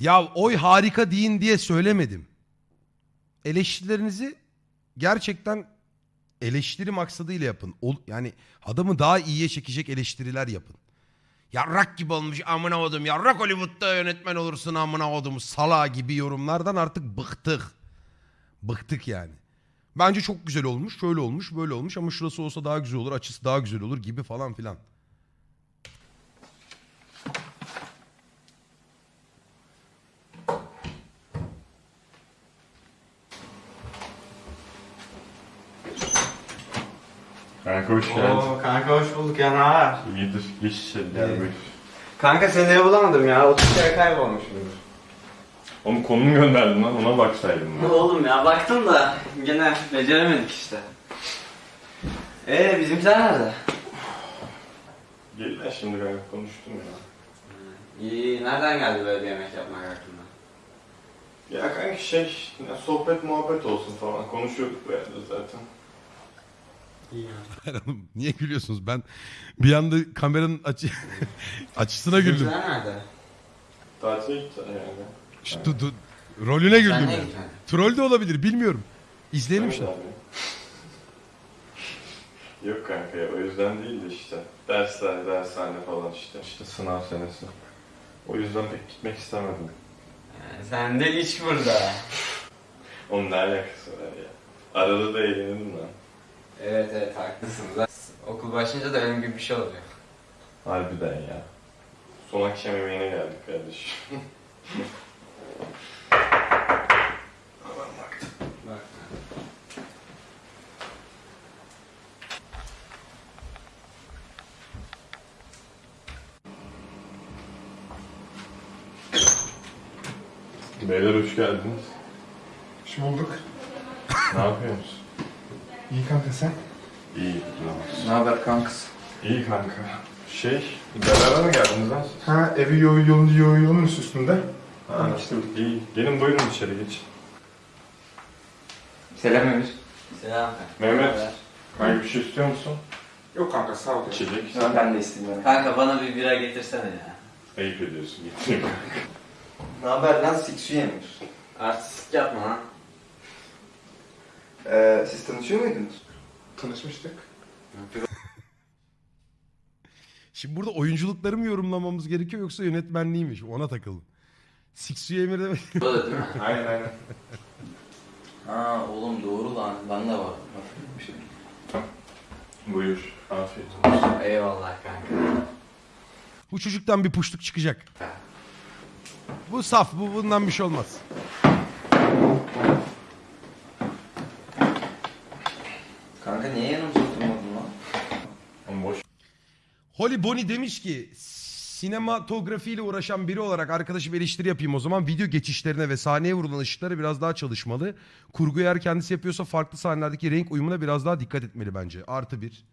Ya oy harika deyin diye söylemedim. Eleştirilerinizi gerçekten eleştiri maksadıyla yapın. Ol- yani adamı daha iyiye çekecek eleştiriler yapın. Yarrak gibi olmuş amına odum. Yarrak Hollywood'da yönetmen olursun amına odum. Sala gibi yorumlardan artık bıktık. Bıktık yani. Bence çok güzel olmuş. Şöyle olmuş, böyle olmuş ama şurası olsa daha güzel olur, açısı daha güzel olur gibi falan filan. Kanka hoş geldin. Oo kanka hoş bulduk ya ne haber? İyidir. Geç içeri gel buyur. Kanka seni bulamadım ya. 30 kere kaybolmuşum. Oğlum konum gönderdin lan ona baksaydın lan. Oğlum ya baktım da gene beceremedik işte. Ee bizimkiler nerede? Gel lan şimdi kanka konuştum ya. İyi nereden geldi böyle yemek yapmak aklına? Ya kanka şey ya sohbet muhabbet olsun falan konuşuyorduk bu yerde zaten. Hayır oğlum, Niye gülüyorsunuz? Ben bir anda kameranın açı açısına güldüm. Bizimkiler nerede? Tatile gitti yani. Şu du- du- rolüne Sen güldüm. gitmedin? Troll de olabilir bilmiyorum. İzleyelim işte. Abi. Yok kanka ya o yüzden değil de işte. Dersler, dershane falan işte. İşte sınav senesi. O yüzden pek gitmek istemedim. Yani sen de iç burada. Onun ne alakası var ya? Arada da eğlenirdim lan. Evet evet haklısınız. Okul başlayınca da benim gibi bir şey oluyor. Harbiden ya. Son akşam yemeğine geldik kardeşim. Aman baktım. Bak. Beyler hoş geldiniz. Hoş bulduk. ne yapıyorsunuz? İyi kanka sen? İyi. güzel. Ne haber kanks? İyi kanka. Şey, beraber mi geldiniz lan siz? Ha evi yolu yolunca yolu yolun üstünde. Ha, işte iyi. Gelin buyurun içeri geç. Selam Emir. Selam. Mehmet. Kanka bir şey istiyor musun? Yok kanka sağ ol. İçecek. Ben de istemiyorum. Kanka bana bir bira getirsene ya. Ayıp ediyorsun. Getireyim. Ne haber lan Siksu Emir? Artistik yapma lan. Ee, siz tanışıyor muydunuz? Tanışmıştık. Şimdi burada oyunculukları mı yorumlamamız gerekiyor yoksa yönetmenliği mi? Ona takıldım. Siksu'ya emir demek. Bu da değil mi? aynen aynen. Ha oğlum doğru lan. Ben de var. Bir şey. Buyur. Afiyet olsun. Eyvallah kanka. Bu çocuktan bir puşluk çıkacak. Bu saf. Bu bundan bir şey olmaz. Kanka niye yanımıza oturmadın lan? Oğlum boş. Holly Bonnie demiş ki sinematografiyle uğraşan biri olarak arkadaşım eleştiri yapayım o zaman. Video geçişlerine ve sahneye vurulan ışıkları biraz daha çalışmalı. Kurguyu eğer kendisi yapıyorsa farklı sahnelerdeki renk uyumuna biraz daha dikkat etmeli bence. Artı bir.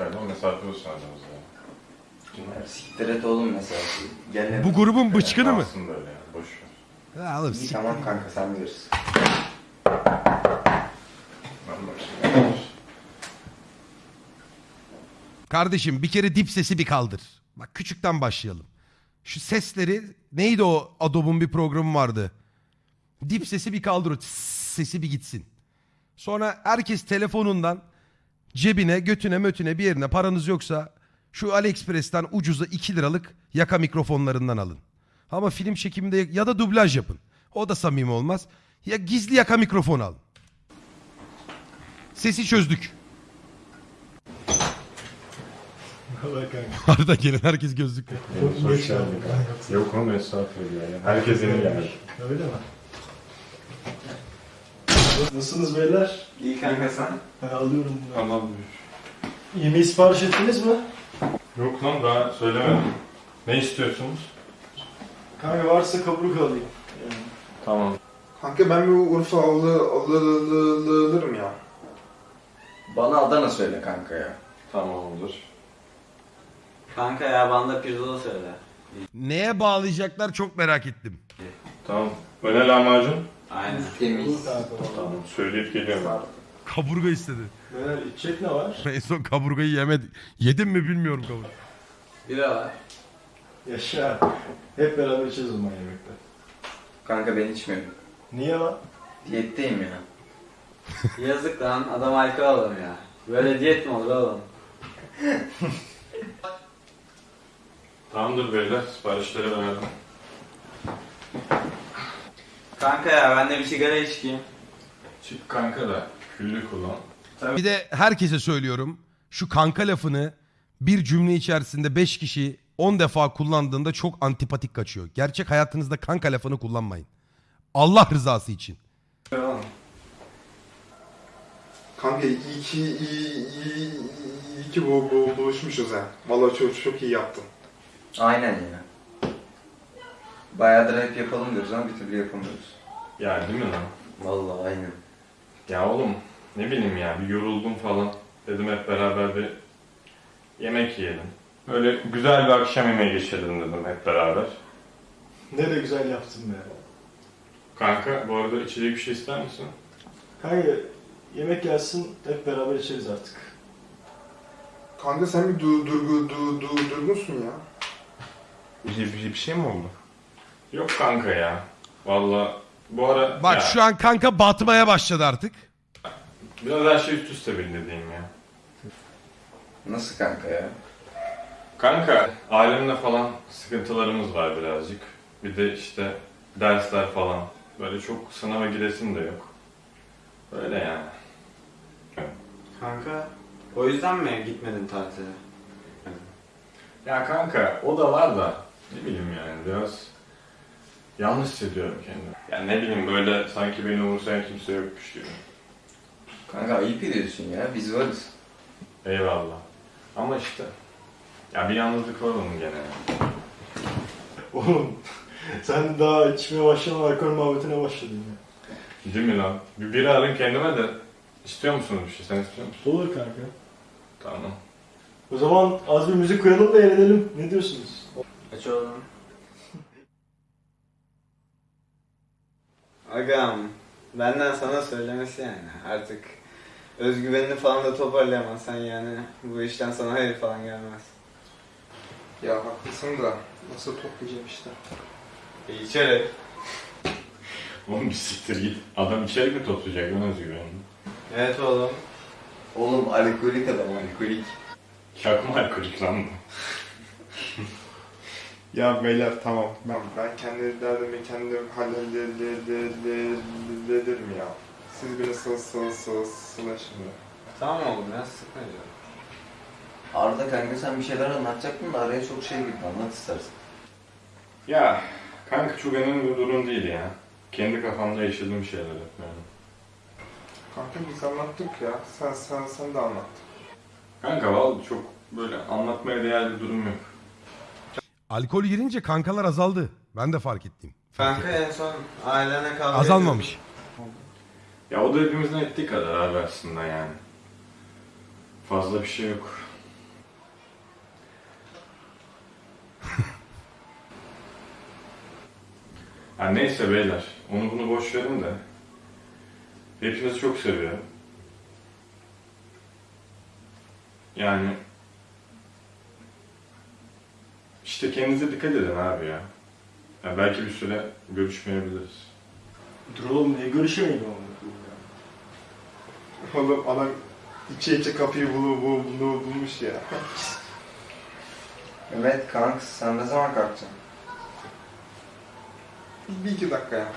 Lan mesafe olsun aramızda. Ya Siktir et oğlum mesela. Gel Bu grubun bıçkını mı? Kalsın böyle yani. Boş ver. Ha, oğlum, İyi tamam kanka sen bilirsin. Ben başlayayım. Kardeşim bir kere dip sesi bir kaldır. Bak küçükten başlayalım. Şu sesleri neydi o Adobe'un bir programı vardı. Dip sesi bir kaldır o sesi bir gitsin. Sonra herkes telefonundan cebine, götüne, mötüne bir yerine paranız yoksa şu AliExpress'ten ucuza 2 liralık yaka mikrofonlarından alın. Ama film çekiminde ya da dublaj yapın. O da samimi olmaz. Ya gizli yaka mikrofon al. Sesi çözdük. Arada gelen herkes gözlüklü. Hoş Geç geldin. kanka. Yok oğlum estağfurullah ya. Herkes yeni geldi. Öyle mi? Nasılsınız beyler? İyi kanka sen. Ben alıyorum bunu. Tamam buyur. Yemeği sipariş ettiniz mi? Yok lan daha söylemedim. Ne istiyorsunuz? Kanka varsa kaburuk alayım. Yani. Tamam. Kanka ben bir Urfa alı, alı, alı, alı, alırım ya. Bana Adana söyle kanka ya. Tamam olur. Kanka ya bana da pirzola söyle. Neye bağlayacaklar çok merak ettim. Tamam. Öne lahmacun. Aynen. Temiz. Tamam. Söyleyip geliyorum. Kaburga istedi. Beyler içecek ne var? En son kaburgayı yemedi. Yedim mi bilmiyorum kaburga. Bira var. Yaşa. Hep beraber içeceğiz o zaman yemekte. Kanka ben içmiyorum. Niye lan? Diyetteyim ya. Yazık lan adam alkol adam ya. Böyle diyet mi olur oğlum? Tamamdır beyler siparişleri verdim. Kanka ya ben de bir sigara içeyim. Çık kanka da küllü kullan. Bir de herkese söylüyorum. Şu kanka lafını bir cümle içerisinde 5 kişi 10 defa kullandığında çok antipatik kaçıyor. Gerçek hayatınızda kanka lafını kullanmayın. Allah rızası için. Kanka iyi ki iyi, iyi, iyi ki bu, bu, buluşmuşuz ha. Vallahi çok çok iyi yaptın. Aynen ya. Bayağıdır hep yapalım diyoruz ama bir türlü yapamıyoruz. Ya değil mi lan? Vallahi aynen. Ya oğlum ne bileyim ya bir yoruldum falan. Dedim hep beraber bir yemek yiyelim. Böyle güzel bir akşam yemeği geçirelim dedim hep beraber. Ne de güzel yaptın be. Kanka bu arada içecek bir şey ister misin? Kanka yemek gelsin hep beraber içeriz artık. Kanka sen bir du, durgu, du, du, durgunsun ya. Bir, bir, bir şey mi oldu? Yok kanka ya. Valla bu ara Bak ya, şu an kanka batmaya başladı artık. biraz her şey üst üste bindi diyeyim ya. Nasıl kanka ya? Kanka ailemle falan sıkıntılarımız var birazcık. Bir de işte dersler falan. Böyle çok sınava giresim de yok. Öyle yani. Kanka o yüzden mi gitmedin tatile? Ya kanka o da var da ne bileyim yani biraz yanlış hissediyorum kendimi. Yani ne bileyim böyle sanki beni umursayan kimse yokmuş gibi. Kanka ayıp ediyorsun ya. Biz varız. Eyvallah. Ama işte ya bir yalnızlık var onun gene. Oğlum sen daha içmeye başlamadan alkol muhabbetine başladın ya. Değil mi lan? Bir biri arın kendime de istiyor musunuz bir şey? Sen istiyor musun? Olur kanka. Tamam. O zaman az bir müzik koyalım da eğlenelim. Ne diyorsunuz? Aç oğlum. Agam benden sana söylemesi yani artık özgüvenini falan da toparlayamazsan yani bu işten sana hayır falan gelmez. Ya haklısın da nasıl toplayacağım işte. E, içeri. Oğlum bir siktir git. Adam içeri mi toplayacak lan özgüvenini? Evet oğlum. Oğlum alkolik adam alkolik. Çakma alkolik lan bu. Ya beyler tamam. Ben, ben kendi derdimi kendim hallederim ya. Siz beni sıl sıl sıl sılın şimdi. Tamam oğlum ya sıkma canım. Arda kanka sen bir şeyler anlatacaktın da araya çok şey girdi anlat istersen. Ya kanka çok önemli bir durum değil ya. Kendi kafamda yaşadığım şeyler hep yani. Kanka biz anlattık ya. Sen sen sen de anlat. Kanka vallahi çok böyle anlatmaya değer bir durum yok. Alkol girince kankalar azaldı. Ben de fark ettim. Kanka en son ailene kavga Azalmamış. Ya o da hepimizin ettiği kadar abi aslında yani. Fazla bir şey yok. ha neyse beyler. Onu bunu boş verin de. Hepinizi çok seviyorum. Yani işte kendinize dikkat edin abi ya. ya belki bir süre görüşmeyebiliriz. Dur oğlum niye görüşemeyin oğlum? Oğlum adam içe içe kapıyı bulu, bul, bul, bulmuş ya. evet kanka sen ne zaman kalkacaksın? Bir iki dakika ya.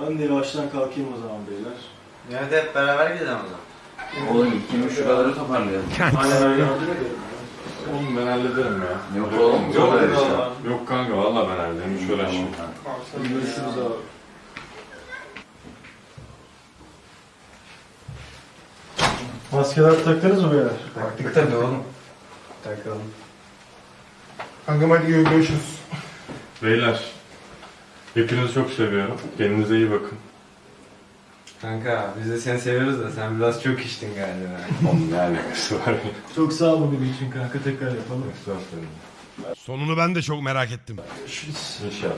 Ben de yavaştan kalkayım o zaman beyler. Evet hep beraber gidelim o zaman. Oğlum ikimiz şuraları toparlayalım. Aynen öyle. Yardım. Oğlum ben hallederim ya. Yok oğlum Yok, yok yok, şey. Yok kanka valla ben hallederim. Hiç uğraşma. Tamam, sen Hadi görüşürüz abi. Maskeler taktınız mı beyler? Taktık tabii oğlum. Takalım. Kankam hadi görüşürüz. Beyler. Hepinizi çok seviyorum. Kendinize iyi bakın. Kanka biz de seni seviyoruz da sen biraz çok içtin galiba. Oğlum ne alakası var? Çok sağ ol bugün için kanka tekrar yapalım. Estağfurullah. Sonunu ben de çok merak ettim. İnşallah.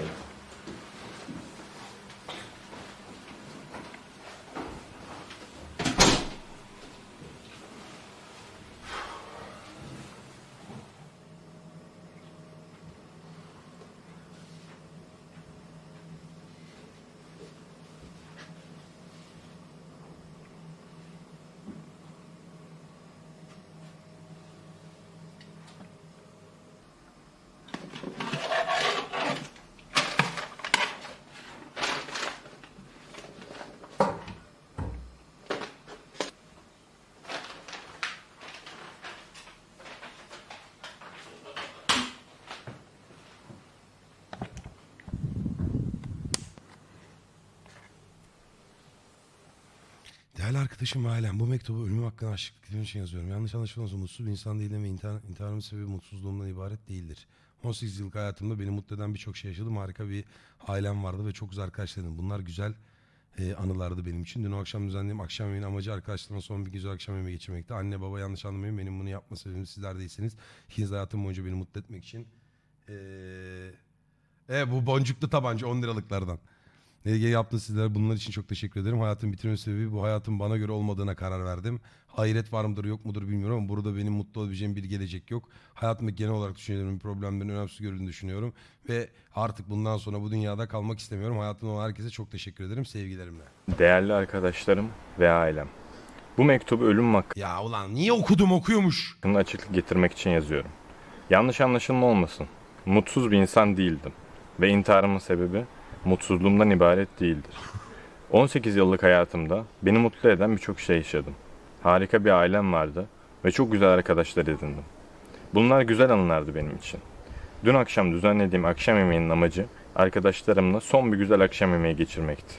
Değerli arkadaşım ve ailem bu mektubu ölümüm hakkında dilediğim için yazıyorum. Yanlış anlaşılmasın mutsuz bir insan değilim ve intihar, intiharımın sebebi mutsuzluğumdan ibaret değildir. 18 yıllık hayatımda beni mutlu eden birçok şey yaşadım. Harika bir ailem vardı ve çok güzel arkadaşlarım. Bunlar güzel e, anılardı benim için. Dün akşam düzenlediğim akşam yemeğinin amacı arkadaşlarımla son bir güzel akşam yemeği geçirmekti. Anne baba yanlış anlamayın benim bunu yapma sebebim sizler değilsiniz. İkiniz hayatım boyunca beni mutlu etmek için. Ee, e, bu boncuklu tabanca 10 liralıklardan. LG yaptı sizlere bunlar için çok teşekkür ederim. Hayatın bitirme sebebi bu hayatın bana göre olmadığına karar verdim. Hayret var mıdır yok mudur bilmiyorum ama burada benim mutlu olabileceğim bir gelecek yok. Hayatımda genel olarak düşüncelerimin problemlerin önemsiz görüldüğünü düşünüyorum. Ve artık bundan sonra bu dünyada kalmak istemiyorum. Hayatımda olan herkese çok teşekkür ederim sevgilerimle. Değerli arkadaşlarım ve ailem. Bu mektubu ölüm Ya ulan niye okudum okuyormuş. hakkında açıklık getirmek için yazıyorum. Yanlış anlaşılma olmasın. Mutsuz bir insan değildim. Ve intiharımın sebebi mutsuzluğumdan ibaret değildir. 18 yıllık hayatımda beni mutlu eden birçok şey yaşadım. Harika bir ailem vardı ve çok güzel arkadaşlar edindim. Bunlar güzel anılardı benim için. Dün akşam düzenlediğim akşam yemeğinin amacı arkadaşlarımla son bir güzel akşam yemeği geçirmekti.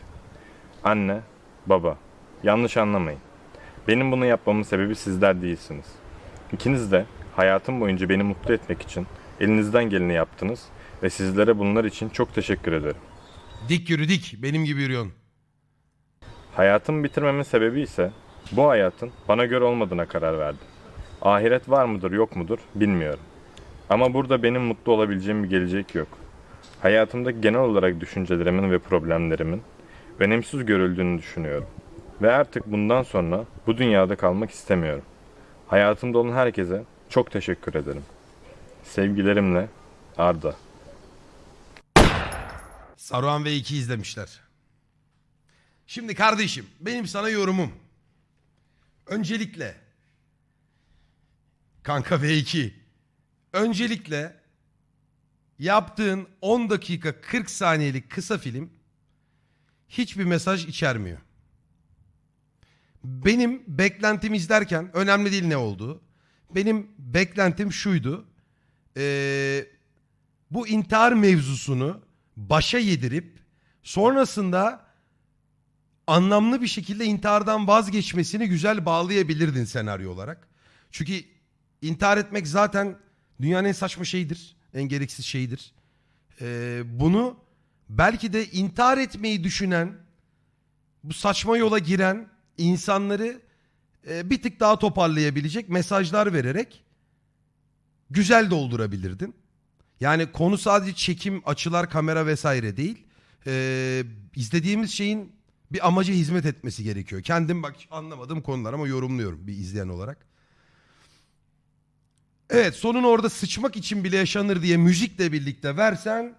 Anne, baba, yanlış anlamayın. Benim bunu yapmamın sebebi sizler değilsiniz. İkiniz de hayatım boyunca beni mutlu etmek için elinizden geleni yaptınız ve sizlere bunlar için çok teşekkür ederim. Dik yürü dik benim gibi yürüyorsun. Hayatımı bitirmemin sebebi ise bu hayatın bana göre olmadığına karar verdim. Ahiret var mıdır yok mudur bilmiyorum. Ama burada benim mutlu olabileceğim bir gelecek yok. Hayatımda genel olarak düşüncelerimin ve problemlerimin önemsiz görüldüğünü düşünüyorum. Ve artık bundan sonra bu dünyada kalmak istemiyorum. Hayatımda olan herkese çok teşekkür ederim. Sevgilerimle Arda. Saruhan ve 2 izlemişler. Şimdi kardeşim benim sana yorumum. Öncelikle kanka V2 öncelikle yaptığın 10 dakika 40 saniyelik kısa film hiçbir mesaj içermiyor. Benim beklentim izlerken önemli değil ne olduğu. Benim beklentim şuydu. Ee, bu intihar mevzusunu başa yedirip sonrasında anlamlı bir şekilde intihardan vazgeçmesini güzel bağlayabilirdin senaryo olarak. Çünkü intihar etmek zaten dünyanın en saçma şeyidir. En gereksiz şeyidir. Ee, bunu belki de intihar etmeyi düşünen, bu saçma yola giren insanları e, bir tık daha toparlayabilecek mesajlar vererek güzel doldurabilirdin. Yani konu sadece çekim, açılar, kamera vesaire değil. Ee, izlediğimiz şeyin bir amaca hizmet etmesi gerekiyor. Kendim bak anlamadığım konular ama yorumluyorum bir izleyen olarak. Evet sonun orada sıçmak için bile yaşanır diye müzikle birlikte versen